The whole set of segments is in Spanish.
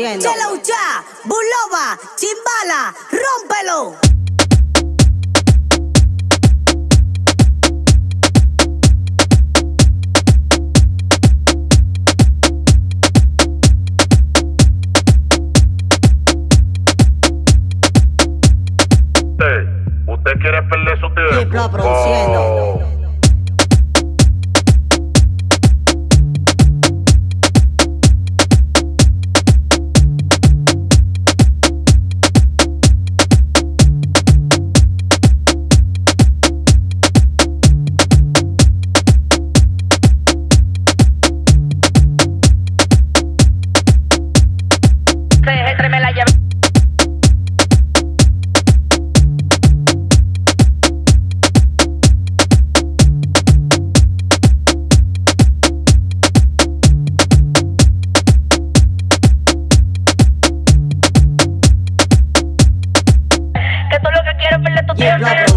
produciendo. Cheloucha, Buloba, Chimbala, rómpelo. ¿Usted quiere perder su tiempo? Diplo produciendo. Oh. Yeah.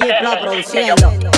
Diplo produciendo.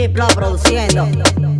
Chiplo produciendo.